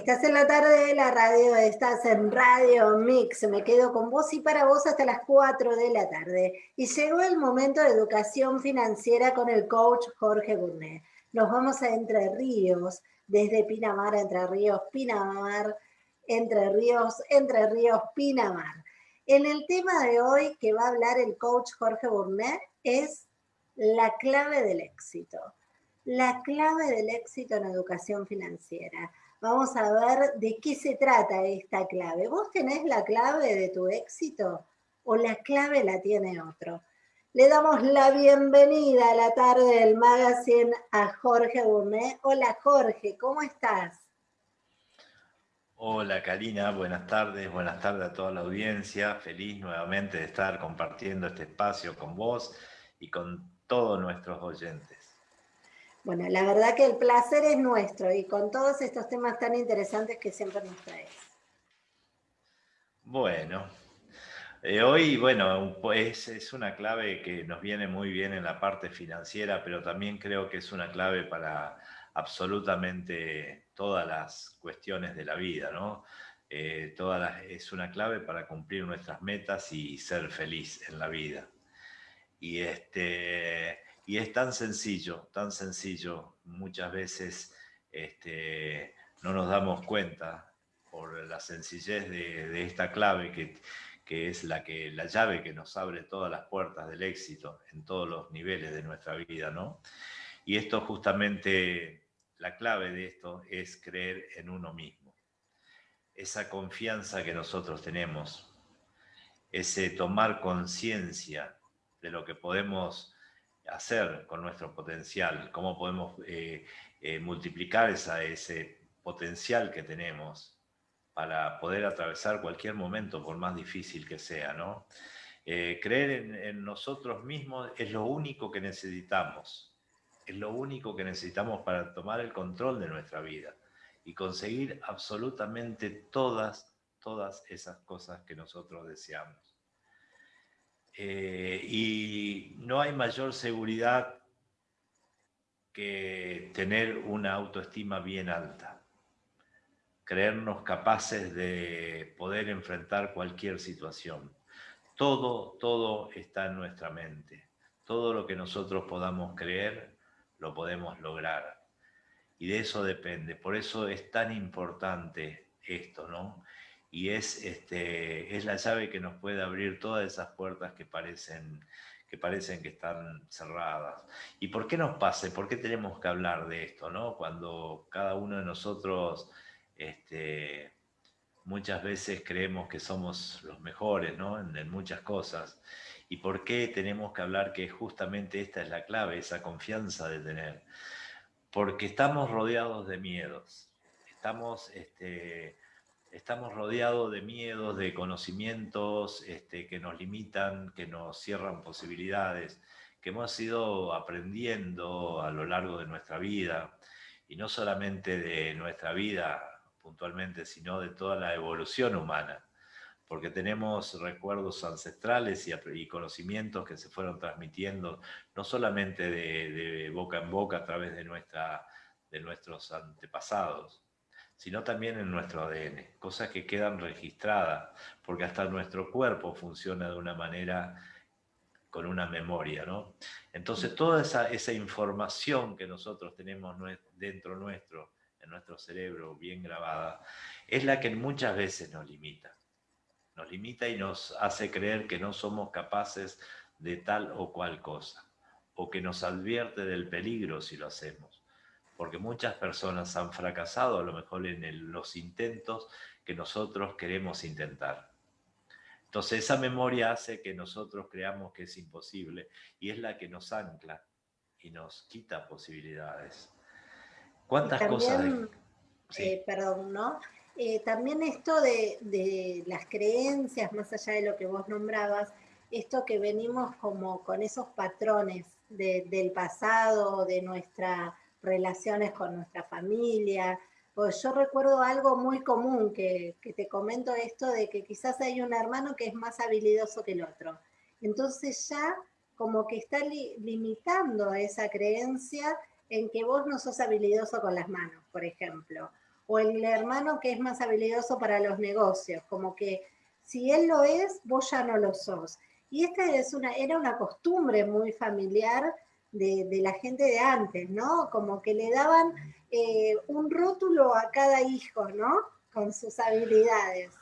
Estás en la tarde de la radio, estás en Radio Mix. Me quedo con vos y para vos hasta las 4 de la tarde. Y llegó el momento de educación financiera con el coach Jorge Burnet. Nos vamos a Entre Ríos, desde Pinamar, Entre Ríos, Pinamar, Entre Ríos, Entre Ríos, Pinamar. En el tema de hoy que va a hablar el coach Jorge Burnet es la clave del éxito. La clave del éxito en educación financiera. Vamos a ver de qué se trata esta clave. ¿Vos tenés la clave de tu éxito o la clave la tiene otro? Le damos la bienvenida a la tarde del magazine a Jorge Burnet. Hola Jorge, ¿cómo estás? Hola Karina, buenas tardes, buenas tardes a toda la audiencia. Feliz nuevamente de estar compartiendo este espacio con vos y con todos nuestros oyentes. Bueno, la verdad que el placer es nuestro y con todos estos temas tan interesantes que siempre nos traes. Bueno, eh, hoy, bueno, pues es una clave que nos viene muy bien en la parte financiera, pero también creo que es una clave para absolutamente todas las cuestiones de la vida, ¿no? Eh, es una clave para cumplir nuestras metas y ser feliz en la vida. Y este, y es tan sencillo, tan sencillo, muchas veces este, no nos damos cuenta por la sencillez de, esta clave que, que, es la, que, la llave que nos abre todas las puertas del éxito en todos los niveles de nuestra vida, ¿no? Y esto justamente, la clave de esto es creer en uno mismo. Esa confianza que nosotros tenemos, ese tomar conciencia de lo que podemos hacer con nuestro potencial, cómo podemos eh, eh, multiplicar ese potencial que tenemos para poder atravesar cualquier momento, por más difícil que sea. ¿no? Eh, creer en, en, nosotros mismos es lo único que necesitamos, es lo único que necesitamos para tomar el control de nuestra vida y conseguir absolutamente todas, todas esas cosas que nosotros deseamos. Eh, y no hay mayor seguridad que tener una autoestima bien alta, creernos capaces de poder enfrentar cualquier situación. Todo, todo está en nuestra mente. Todo lo que nosotros podamos creer, lo podemos lograr. Y de eso depende. Por eso es tan importante esto, ¿no? Y es, este, es la llave que nos puede abrir todas esas puertas que parecen, que parecen que están cerradas. ¿Y por qué nos pasa? ¿Por qué tenemos que hablar de esto? ¿no? Cuando cada uno de nosotros este, muchas veces creemos que somos los mejores ¿no? en, muchas cosas. ¿Y por qué tenemos que hablar que justamente esta es la clave, esa confianza de tener? Porque estamos rodeados de miedos. Estamos... Este, estamos rodeados de miedos, de conocimientos este, que nos limitan, que nos cierran posibilidades, que hemos ido aprendiendo a lo largo de nuestra vida, y no solamente de nuestra vida puntualmente, sino de toda la evolución humana, porque tenemos recuerdos ancestrales y, conocimientos que se fueron transmitiendo, no solamente de, de boca en boca a través de, nuestra, de nuestros antepasados, sino también en nuestro ADN, cosas que quedan registradas, porque hasta nuestro cuerpo funciona de una manera con una memoria, ¿no? Entonces toda esa, esa información que nosotros tenemos dentro nuestro, en nuestro cerebro bien grabada, es la que muchas veces nos limita. Nos limita y nos hace creer que no somos capaces de tal o cual cosa, o que nos advierte del peligro si lo hacemos porque muchas personas han fracasado a lo mejor en los intentos que nosotros queremos intentar. Entonces esa memoria hace que nosotros creamos que es imposible y es la que nos ancla y nos quita posibilidades. ¿Cuántas cosas? Eh, perdón, ¿no? Eh, también esto de, las creencias, más allá de lo que vos nombrabas, esto que venimos como con esos patrones del pasado, de nuestra relaciones con nuestra familia. Pues yo recuerdo algo muy común que, te comento esto de que quizás hay un hermano que es más habilidoso que el otro. Entonces ya como que está limitando esa creencia en que vos no sos habilidoso con las manos, por ejemplo. o el hermano que es más habilidoso para los negocios, como que si él lo es, vos ya no lo sos. Y esta era una costumbre muy familiar de, la gente de antes, ¿no? Como que le daban eh, un rótulo a cada hijo, ¿no? Con sus habilidades.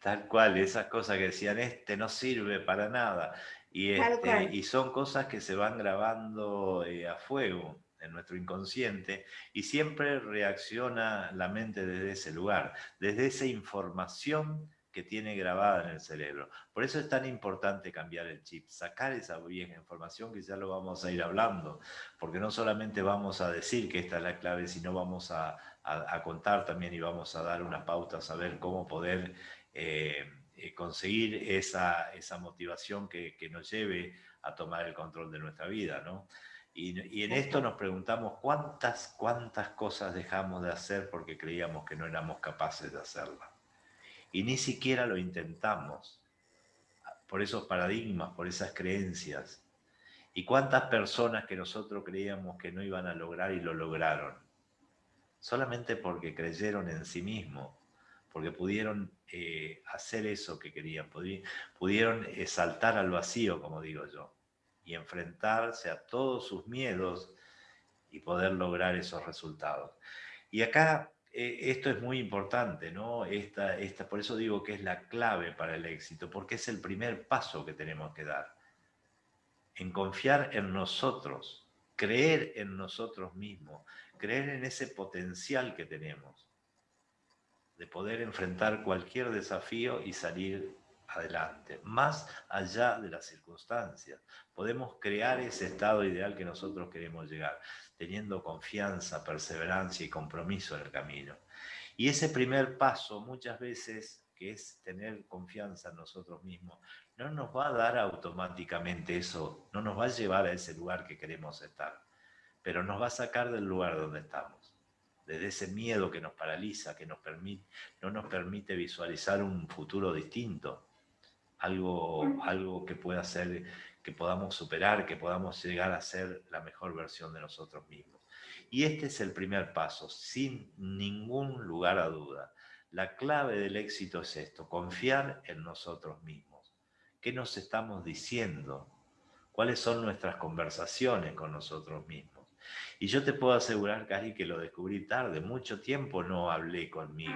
Tal cual, esas cosas que decían, este no sirve para nada. Y, este, y son cosas que se van grabando eh, a fuego en nuestro inconsciente y siempre reacciona la mente desde ese lugar, desde esa información que tiene grabada en el cerebro. Por eso es tan importante cambiar el chip, sacar esa vieja información que ya lo vamos a ir hablando, porque no solamente vamos a decir que esta es la clave, sino vamos a, contar también y vamos a dar unas pautas, a ver cómo poder eh, eh, conseguir esa, esa motivación que, nos lleve a tomar el control de nuestra vida. ¿no? Y, y, en esto nos preguntamos cuántas, cuántas cosas dejamos de hacer porque creíamos que no éramos capaces de hacerlas y ni siquiera lo intentamos por esos paradigmas, por esas creencias. ¿Y cuántas personas que nosotros creíamos que no iban a lograr y lo lograron? Solamente porque creyeron en sí mismos, porque pudieron eh, hacer eso que querían, pudieron eh, saltar al vacío, como digo yo, y enfrentarse a todos sus miedos y poder lograr esos resultados. Y acá esto es muy importante, ¿no? Esta, esta, por eso digo que es la clave para el éxito, porque es el primer paso que tenemos que dar. En confiar en nosotros, creer en nosotros mismos, creer en ese potencial que tenemos de poder enfrentar cualquier desafío y salir adelante, más allá de las circunstancias. Podemos crear ese estado ideal que nosotros queremos llegar teniendo confianza, perseverancia y compromiso en el camino. Y ese primer paso muchas veces, que es tener confianza en nosotros mismos, no nos va a dar automáticamente eso, no nos va a llevar a ese lugar que queremos estar, pero nos va a sacar del lugar donde estamos, desde ese miedo que nos paraliza, que nos permite, no nos permite visualizar un futuro distinto, algo, algo que pueda ser que podamos superar, que podamos llegar a ser la mejor versión de nosotros mismos. Y este es el primer paso, sin ningún lugar a duda. La clave del éxito es esto, confiar en nosotros mismos. ¿Qué nos estamos diciendo? ¿Cuáles son nuestras conversaciones con nosotros mismos? Y yo te puedo asegurar, Cari, que lo descubrí tarde, mucho tiempo no hablé conmigo.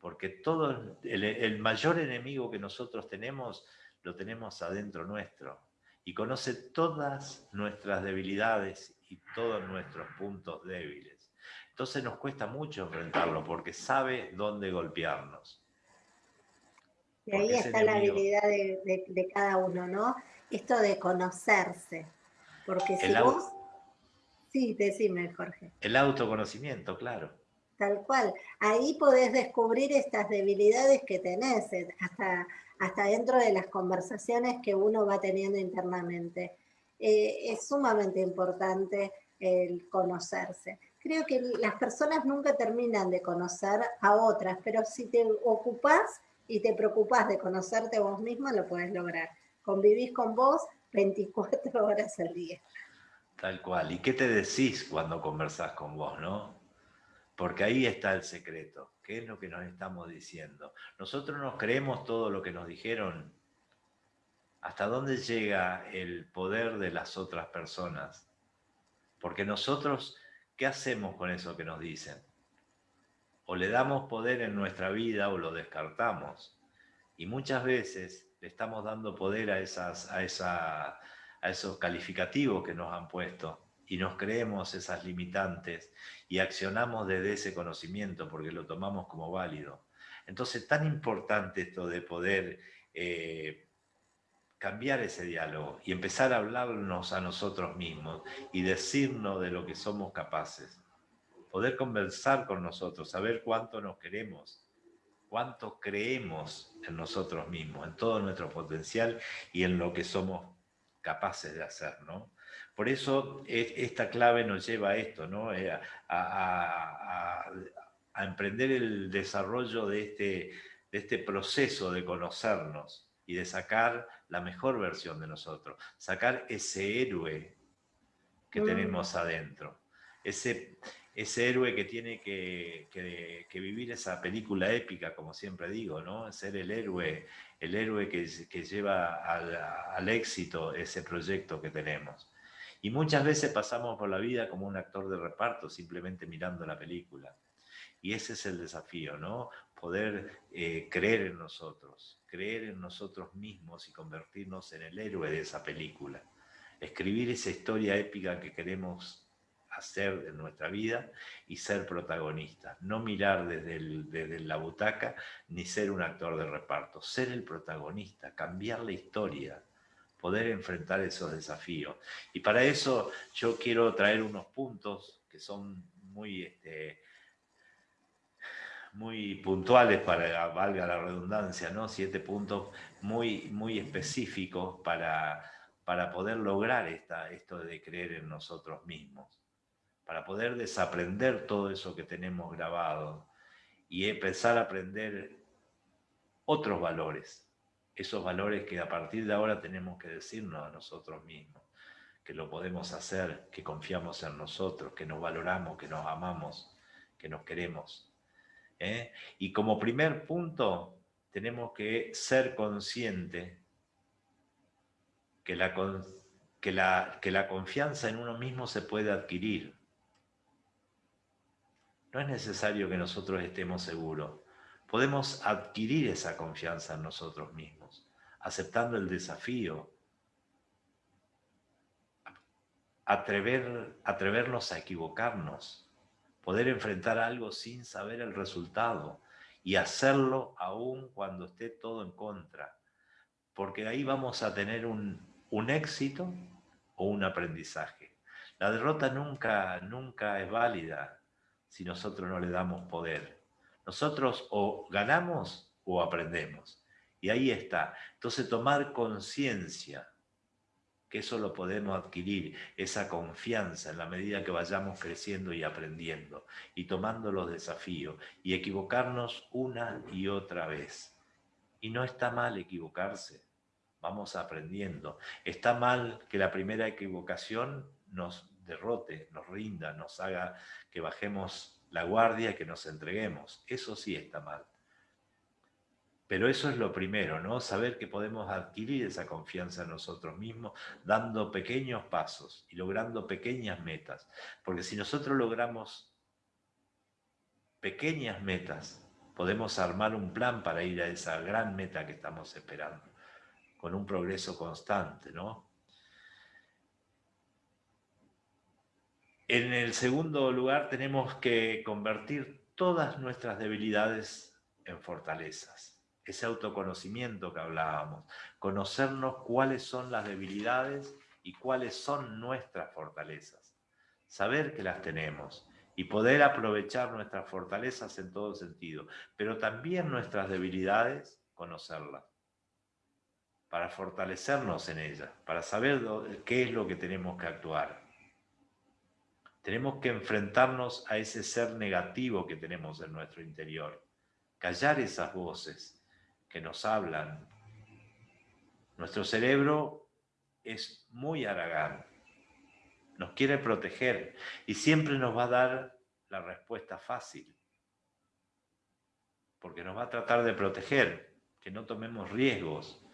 Porque todo el, el mayor enemigo que nosotros tenemos lo tenemos adentro nuestro y conoce todas nuestras debilidades y todos nuestros puntos débiles. Entonces nos cuesta mucho enfrentarlo porque sabe dónde golpearnos. Y ahí está la habilidad de, cada uno, ¿no? Esto de conocerse. Porque si vos... Sí, decime, Jorge. El autoconocimiento, claro. Tal cual. Ahí podés descubrir estas debilidades que tenés, eh, hasta hasta dentro de las conversaciones que uno va teniendo internamente. Eh, es sumamente importante el conocerse. Creo que las personas nunca terminan de conocer a otras, pero si te ocupas y te preocupas de conocerte vos misma, lo puedes lograr. Convivís con vos 24 horas al día. Tal cual. ¿Y qué te decís cuando conversás con vos, no? Porque ahí está el secreto. ¿Qué es lo que nos estamos diciendo? Nosotros nos creemos todo lo que nos dijeron. ¿Hasta dónde llega el poder de las otras personas? Porque nosotros, ¿qué hacemos con eso que nos dicen? O le damos poder en nuestra vida o lo descartamos. Y muchas veces le estamos dando poder a, esas, a, esa, a esos calificativos que nos han puesto y nos creemos esas limitantes y accionamos desde ese conocimiento porque lo tomamos como válido. Entonces, tan importante esto de poder eh, cambiar ese diálogo y empezar a hablarnos a nosotros mismos y decirnos de lo que somos capaces. Poder conversar con nosotros, saber cuánto nos queremos, cuánto creemos en nosotros mismos, en todo nuestro potencial y en lo que somos capaces de hacer, ¿no? Por eso e, esta clave nos lleva a esto, ¿no? Eh, a, emprender el desarrollo de este, de este proceso de conocernos y de sacar la mejor versión de nosotros, sacar ese héroe que mm. tenemos adentro, ese, ese héroe que tiene que, vivir esa película épica, como siempre digo, ¿no? Ser el héroe, el héroe que, lleva al, éxito ese proyecto que tenemos. Y muchas veces pasamos por la vida como un actor de reparto, simplemente mirando la película. Y ese es el desafío, ¿no? Poder eh, creer en nosotros, creer en nosotros mismos y convertirnos en el héroe de esa película. Escribir esa historia épica que queremos hacer en nuestra vida y ser protagonistas. No mirar desde, desde la butaca ni ser un actor de reparto. Ser el protagonista, cambiar la historia, poder enfrentar esos desafíos. Y para eso yo quiero traer unos puntos que son muy, este, muy puntuales para, valga la redundancia, ¿no? Siete puntos muy, muy específicos para, para poder lograr esta, esto de creer en nosotros mismos, para poder desaprender todo eso que tenemos grabado y empezar a aprender otros valores, esos valores que a partir de ahora tenemos que decirnos a nosotros mismos, que lo podemos hacer, que confiamos en nosotros, que nos valoramos, que nos amamos, que nos queremos. ¿eh? Y como primer punto, tenemos que ser conscientes que la, que, la, que la confianza en uno mismo se puede adquirir. No es necesario que nosotros estemos seguros. Podemos adquirir esa confianza en nosotros mismos, aceptando el desafío, atrever, atrevernos a equivocarnos, poder enfrentar algo sin saber el resultado y hacerlo aún cuando esté todo en contra, porque ahí vamos a tener un, un éxito o un aprendizaje. La derrota nunca, nunca es válida si nosotros no le damos poder. Nosotros o ganamos o aprendemos. Y ahí está. Entonces tomar conciencia que eso lo podemos adquirir, esa confianza en la medida que vayamos creciendo y aprendiendo y tomando los desafíos y equivocarnos una y otra vez. Y no está mal equivocarse, vamos aprendiendo. Está mal que la primera equivocación nos derrote, nos rinda, nos haga que bajemos la guardia, que nos entreguemos. Eso sí está mal. Pero eso es lo primero, ¿no? Saber que podemos adquirir esa confianza en nosotros mismos dando pequeños pasos y logrando pequeñas metas. Porque si nosotros logramos pequeñas metas, podemos armar un plan para ir a esa gran meta que estamos esperando, con un progreso constante, ¿no? En el segundo lugar tenemos que convertir todas nuestras debilidades en fortalezas. Ese autoconocimiento que hablábamos. Conocernos cuáles son las debilidades y cuáles son nuestras fortalezas. Saber que las tenemos y poder aprovechar nuestras fortalezas en todo sentido, pero también nuestras debilidades, conocerlas, para fortalecernos en ellas, para saber qué es lo que tenemos que actuar. Tenemos que enfrentarnos a ese ser negativo que tenemos en nuestro interior, callar esas voces que nos hablan. Nuestro cerebro es muy aragán, nos quiere proteger y siempre nos va a dar la respuesta fácil, porque nos va a tratar de proteger, que no tomemos riesgos,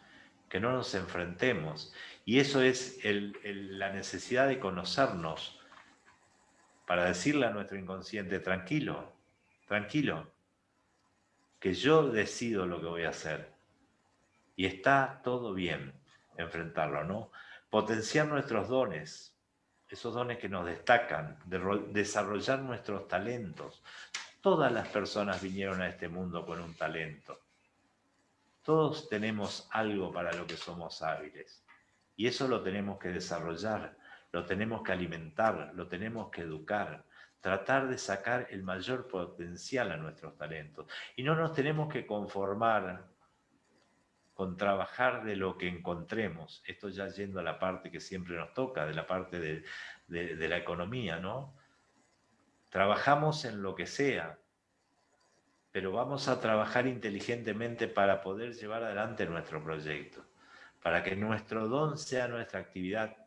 que no nos enfrentemos. Y eso es la necesidad de conocernos, para decirle a nuestro inconsciente, tranquilo, tranquilo, que yo decido lo que voy a hacer. Y está todo bien enfrentarlo, ¿no? Potenciar nuestros dones, esos dones que nos destacan, desarrollar nuestros talentos. Todas las personas vinieron a este mundo con un talento. Todos tenemos algo para lo que somos hábiles. Y eso lo tenemos que desarrollar lo tenemos que alimentar, lo tenemos que educar, tratar de sacar el mayor potencial a nuestros talentos. Y no nos tenemos que conformar con trabajar de lo que encontremos. Esto ya yendo a la parte que siempre nos toca, de la parte de, la economía, ¿no? Trabajamos en lo que sea, pero vamos a trabajar inteligentemente para poder llevar adelante nuestro proyecto, para que nuestro don sea nuestra actividad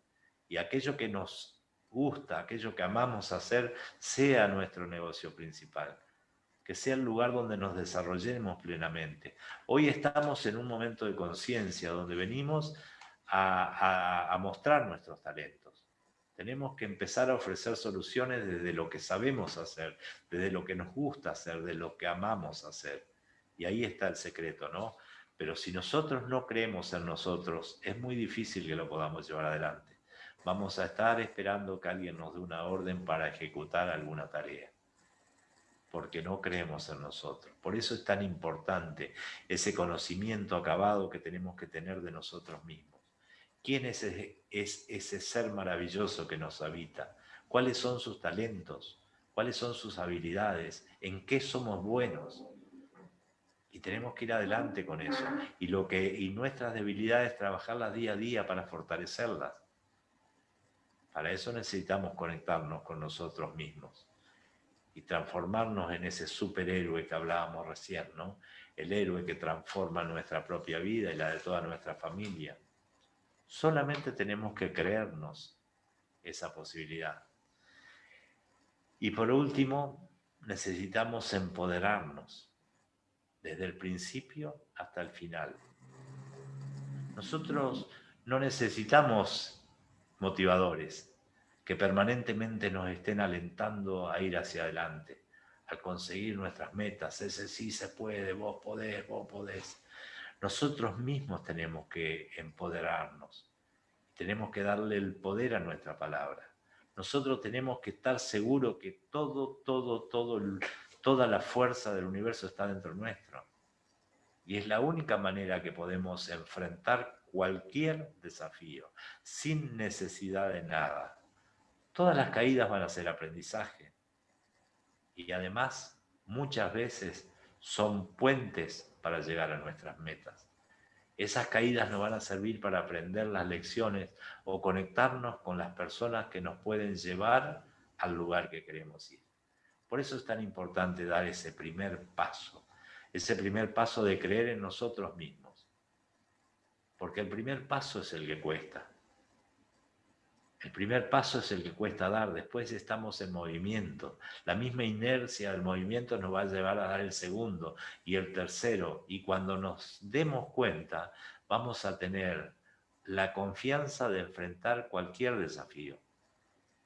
y aquello que nos gusta, aquello que amamos hacer, sea nuestro negocio principal, que sea el lugar donde nos desarrollemos plenamente. Hoy estamos en un momento de conciencia donde venimos a, mostrar nuestros talentos. Tenemos que empezar a ofrecer soluciones desde lo que sabemos hacer, desde lo que nos gusta hacer, de lo que amamos hacer. Y ahí está el secreto, ¿no? Pero si nosotros no creemos en nosotros, es muy difícil que lo podamos llevar adelante. Vamos a estar esperando que alguien nos dé una orden para ejecutar alguna tarea, porque no creemos en nosotros. Por eso es tan importante ese conocimiento acabado que tenemos que tener de nosotros mismos. ¿Quién es ese, es ese ser maravilloso que nos habita? ¿Cuáles son sus talentos? ¿Cuáles son sus habilidades? ¿En qué somos buenos? Y tenemos que ir adelante con eso. Y, lo que, y nuestras debilidades, trabajarlas día a día para fortalecerlas. Para eso necesitamos conectarnos con nosotros mismos y transformarnos en ese superhéroe que hablábamos recién, ¿no? El héroe que transforma nuestra propia vida y la de toda nuestra familia. Solamente tenemos que creernos esa posibilidad. Y por último, necesitamos empoderarnos desde el principio hasta el final. Nosotros no necesitamos motivadores que permanentemente nos estén alentando a ir hacia adelante, a conseguir nuestras metas. Ese sí se puede, vos podés, vos podés. Nosotros mismos tenemos que empoderarnos, tenemos que darle el poder a nuestra palabra. Nosotros tenemos que estar seguros que todo, todo, todo, toda la fuerza del universo está dentro nuestro. Y es la única manera que podemos enfrentar cualquier desafío, sin necesidad de nada. Todas las caídas van a ser aprendizaje. Y además, muchas veces son puentes para llegar a nuestras metas. Esas caídas nos van a servir para aprender las lecciones o conectarnos con las personas que nos pueden llevar al lugar que queremos ir. Por eso es tan importante dar ese primer paso, ese primer paso de creer en nosotros mismos porque el primer paso es el que cuesta. El primer paso es el que cuesta dar, después estamos en movimiento. La misma inercia del movimiento nos va a llevar a dar el segundo y el tercero. Y cuando nos demos cuenta, vamos a tener la confianza de enfrentar cualquier desafío,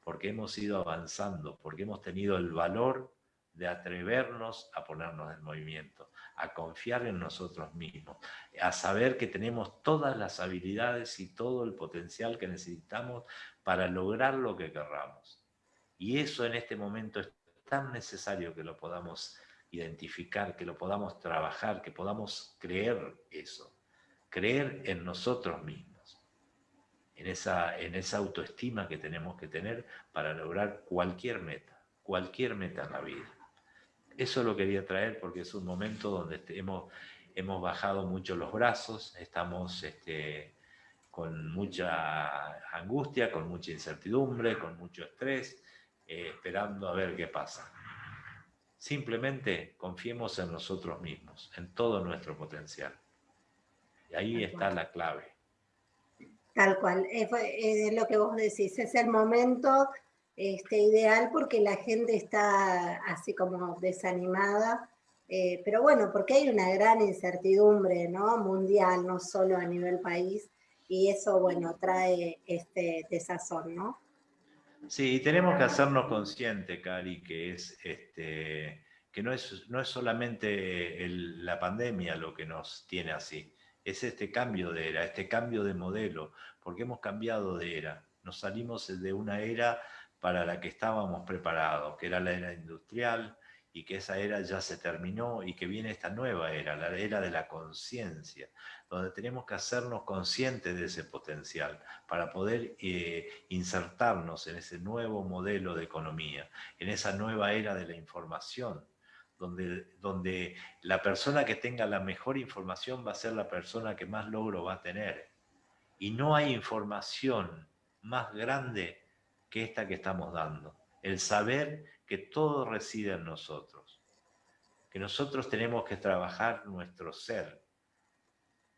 porque hemos ido avanzando, porque hemos tenido el valor de atrevernos a ponernos en movimiento, a confiar en nosotros mismos, a saber que tenemos todas las habilidades y todo el potencial que necesitamos para lograr lo que querramos. Y eso en este momento es tan necesario que lo podamos identificar, que lo podamos trabajar, que podamos creer eso, creer en nosotros mismos, en esa, en esa autoestima que tenemos que tener para lograr cualquier meta, cualquier meta en la vida. Eso lo quería traer porque es un momento donde este, hemos, hemos bajado mucho los brazos, estamos este, con mucha angustia, con mucha incertidumbre, con mucho estrés, eh, esperando a ver qué pasa. Simplemente confiemos en nosotros mismos, en todo nuestro potencial. Y ahí está la clave. Tal cual, es, es lo que vos decís, es el momento este, ideal porque la gente está así como desanimada, eh, pero bueno, porque hay una gran incertidumbre ¿no? mundial, no solo a nivel país, y eso, bueno, trae este desazón, ¿no? Sí, tenemos que hacernos conscientes, Cari, que es este, que no es, no es solamente la pandemia lo que nos tiene así, es este cambio de era, este cambio de modelo, porque hemos cambiado de era, nos salimos de una era para la que estábamos preparados, que era la era industrial y que esa era ya se terminó y que viene esta nueva era, la era de la conciencia, donde tenemos que hacernos conscientes de ese potencial para poder eh, insertarnos en ese nuevo modelo de economía, en esa nueva era de la información, donde, donde la persona que tenga la mejor información va a ser la persona que más logro va a tener. Y no hay información más grande que esta que estamos dando. El saber que todo reside en nosotros. Que nosotros tenemos que trabajar nuestro ser.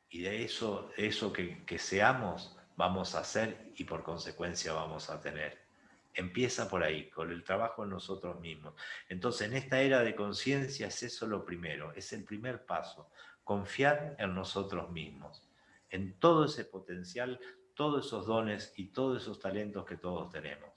Y de eso, eso que, que seamos, vamos a hacer y por consecuencia vamos a tener. Empieza por ahí, con el trabajo en nosotros mismos. Entonces, en esta era de conciencia es eso lo primero, es el primer paso, confiar en nosotros mismos, en todo ese potencial, todos esos dones y todos esos talentos que todos tenemos.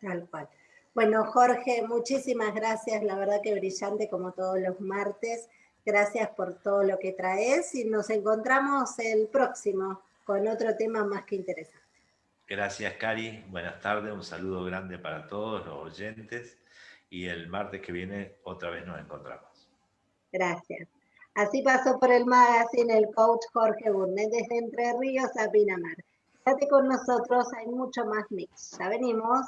Tal cual. Bueno, Jorge, muchísimas gracias, la verdad que brillante como todos los martes. Gracias por todo lo que traes y nos encontramos el próximo con otro tema más que interesante. Gracias, Cari. Buenas tardes. Un saludo grande para todos los oyentes. Y el martes que viene otra vez nos encontramos. Gracias. Así pasó por el magazine el coach Jorge Burnet desde Entre Ríos a Pinamar. Quédate con nosotros, hay mucho más mix. Ya venimos.